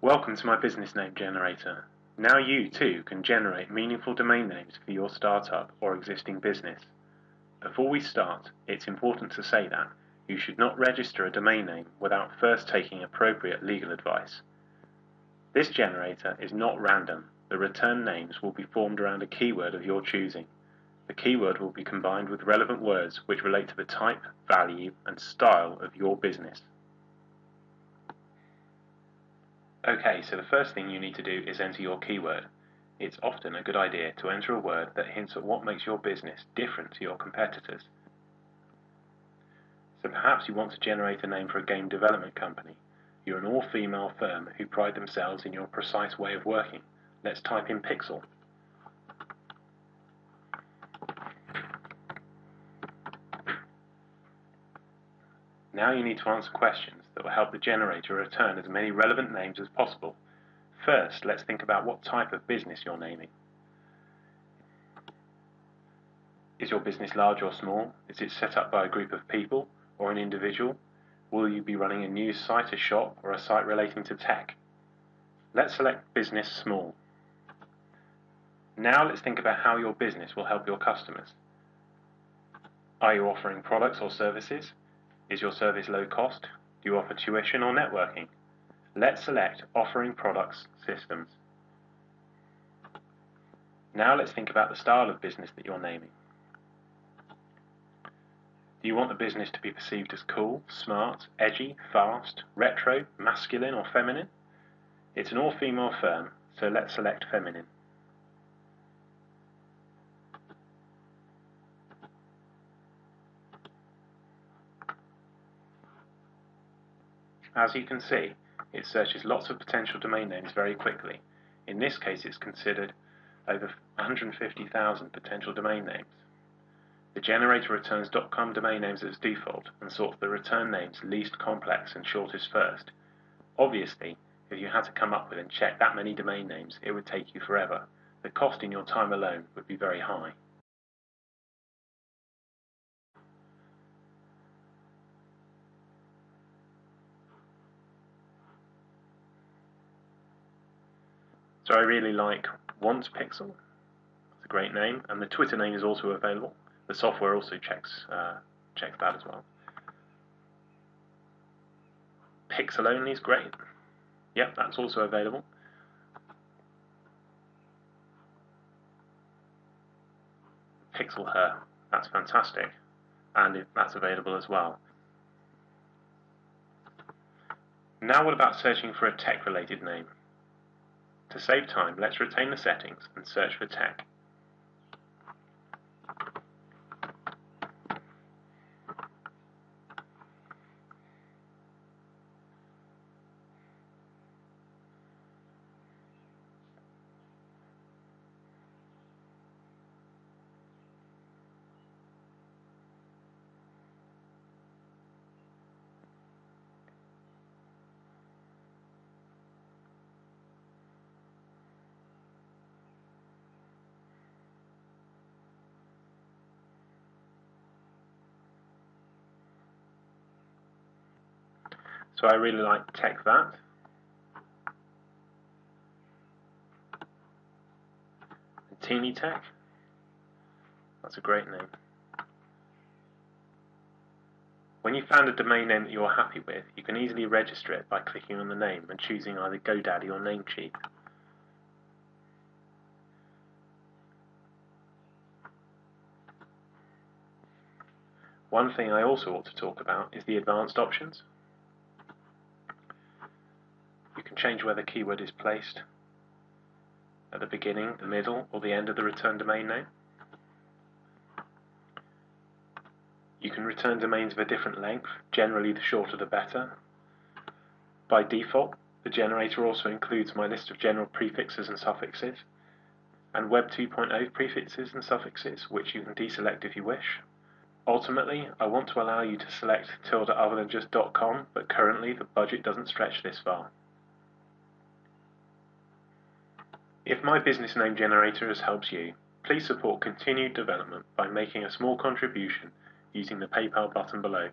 Welcome to my business name generator. Now you too can generate meaningful domain names for your startup or existing business. Before we start, it's important to say that you should not register a domain name without first taking appropriate legal advice. This generator is not random. The return names will be formed around a keyword of your choosing. The keyword will be combined with relevant words which relate to the type, value, and style of your business. Okay, so the first thing you need to do is enter your keyword. It's often a good idea to enter a word that hints at what makes your business different to your competitors. So perhaps you want to generate a name for a game development company. You're an all-female firm who pride themselves in your precise way of working. Let's type in Pixel. Now you need to answer questions that will help the generator return as many relevant names as possible. First, let's think about what type of business you're naming. Is your business large or small? Is it set up by a group of people or an individual? Will you be running a news site, a shop, or a site relating to tech? Let's select Business Small. Now let's think about how your business will help your customers. Are you offering products or services? Is your service low cost? Do you offer tuition or networking? Let's select Offering Products Systems. Now let's think about the style of business that you're naming. Do you want the business to be perceived as cool, smart, edgy, fast, retro, masculine or feminine? It's an all-female firm, so let's select feminine. As you can see, it searches lots of potential domain names very quickly. In this case, it's considered over 150,000 potential domain names. The generator returns .com domain names as default and sorts the return names least complex and shortest first. Obviously, if you had to come up with and check that many domain names, it would take you forever. The cost in your time alone would be very high. So I really like Want Pixel. It's a great name, and the Twitter name is also available. The software also checks uh, checks that as well. Pixel only is great. Yep, that's also available. Pixel Her, that's fantastic, and that's available as well. Now what about searching for a tech-related name? To save time, let's retain the settings and search for tech. So I really like Tech That. Teeny Tech. That's a great name. When you found a domain name that you're happy with, you can easily register it by clicking on the name and choosing either GoDaddy or Namecheap. One thing I also ought to talk about is the advanced options. Change where the keyword is placed at the beginning, the middle, or the end of the return domain name. You can return domains of a different length, generally the shorter the better. By default, the generator also includes my list of general prefixes and suffixes, and Web 2.0 prefixes and suffixes, which you can deselect if you wish. Ultimately, I want to allow you to select TLDs other than just .com, but currently the budget doesn't stretch this far. If my business name generator has helped you, please support continued development by making a small contribution using the PayPal button below.